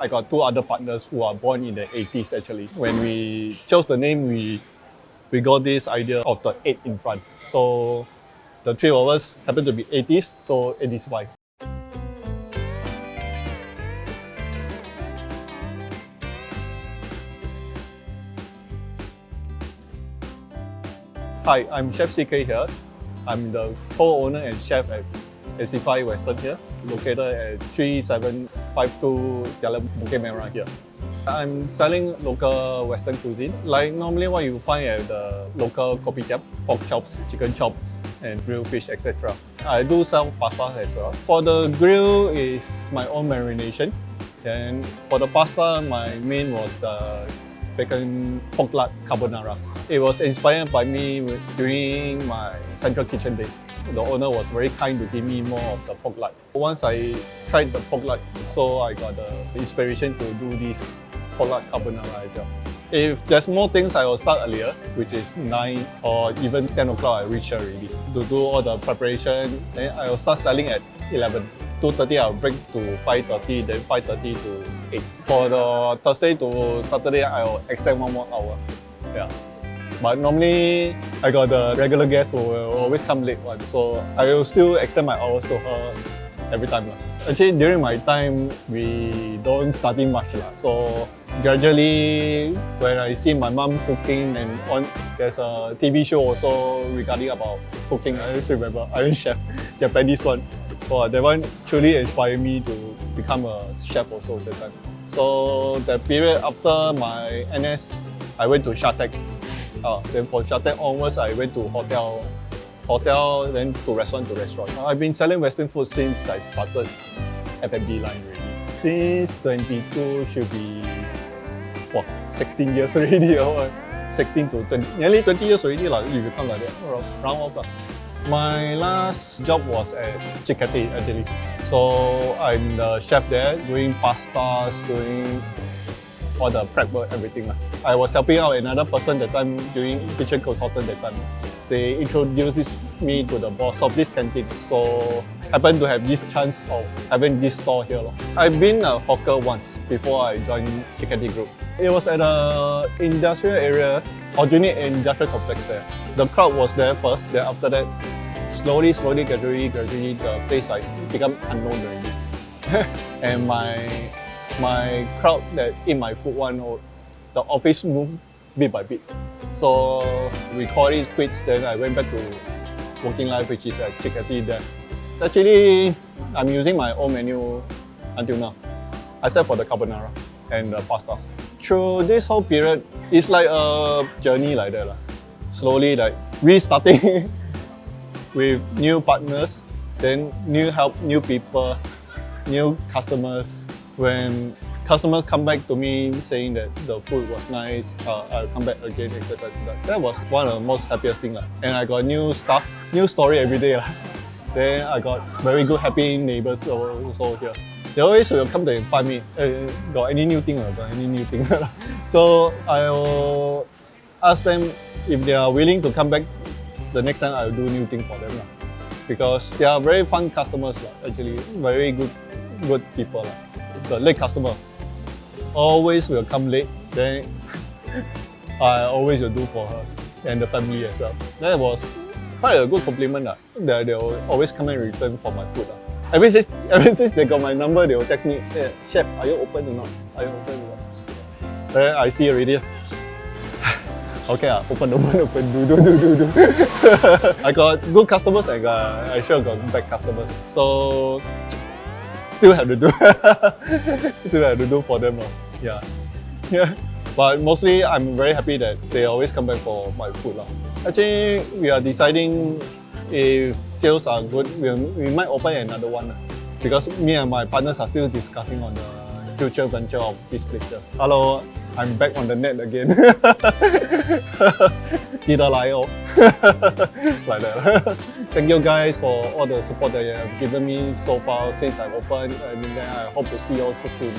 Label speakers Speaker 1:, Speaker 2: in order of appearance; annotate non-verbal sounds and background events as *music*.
Speaker 1: I got two other partners who are born in the 80s actually. When we chose the name, we we got this idea of the 8 in front. So the three of us happen to be 80s, so 85. Hi, I'm Chef CK here. I'm the co-owner and chef at 85 Western here, located at 3752 Jalan Bukit Merah here. I'm selling local Western cuisine, like normally what you find at the local kopitiam, pork chops, chicken chops, and grilled fish, etc. I do sell pasta as well. For the grill is my own marination. And for the pasta, my main was the bacon pork lard carbonara. It was inspired by me during my central kitchen days. The owner was very kind to give me more of the pork lard. Once I tried the pork lard, so I got the inspiration to do this pork lard carbonara as well. If there's more things, I will start earlier, which is 9 or even 10 o'clock I reach already. To do all the preparation, then I will start selling at 11. 2.30 I'll break to 5.30, then 5.30 to 8. For the Thursday to Saturday, I'll extend one more hour. Yeah. But normally, I got the regular guests who will always come late one, so I will still extend my hours to her every time. Actually, during my time, we don't study much. So gradually, when I see my mom cooking and on, there's a TV show also regarding about cooking. I just remember Iron Chef, *laughs* Japanese one. Oh, that one truly inspired me to become a chef also that time. So the period after my NS, I went to Shatec. Uh, then from Shatec onwards, I went to hotel, hotel, then to restaurant to restaurant. I've been selling Western food since I started F&B line already. Since 22 should be, what, 16 years *laughs* already. or 16 to 20, nearly 20 years already, if you come like that, round off. My last job was at Cicheti actually. So I'm the chef there, doing pastas, doing all the prep work, everything. I was helping out another person that time doing kitchen consultant that time. They introduced me to the boss of this canteen. So happened to have this chance of having this store here. I've been a hawker once before I joined Cicheti Group. It was at a industrial area, Aljunied Industrial Complex there. The crowd was there first, then after that, slowly, slowly, gradually, gradually, the place like become unknown already. *laughs* and my my crowd that eat my food one, or the office moved bit by bit. So we call it quits, then I went back to working life, which is at Cicheti there. Actually, I'm using my own menu until now, except for the carbonara and the pastas. Through this whole period, it's like a journey like that slowly like restarting *laughs* with new partners, then new help, new people, new customers. When customers come back to me saying that the food was nice, uh, I'll come back again, etc. That was one of the most happiest things. And I got new stuff, new story every day. *laughs* Then I got very good, happy neighbors also here. They always will come to find me, hey, got any new thing got any new thing. *laughs* so I'll ask them if they are willing to come back the next time I'll do new thing for them. Because they are very fun customers, actually, very good good people. The late customer always will come late, then *laughs* I always will do for her and the family as well. That was quite a good compliment that they will always come and return for my food. Ever since, *laughs* ever since they got my number, they will text me, hey, Chef, are you open or not? Are you open or not? Then I see already. *sighs* Okay, uh, open, *laughs* open, open, do, do, do, do, do. I got good customers and uh, I sure got bad customers. So, still have to do. *laughs* still have to do for them. Yeah. Yeah. But mostly, I'm very happy that they always come back for my food. Uh. Actually, we are deciding if sales are good, we, we might open another one. Because me and my partners are still discussing on the future venture of this place. Hello, I'm back on the net again. *laughs* 记得来哦 *laughs* like that. *laughs* Thank you guys for all the support that you have given me so far since I opened and then I hope to see you all soon.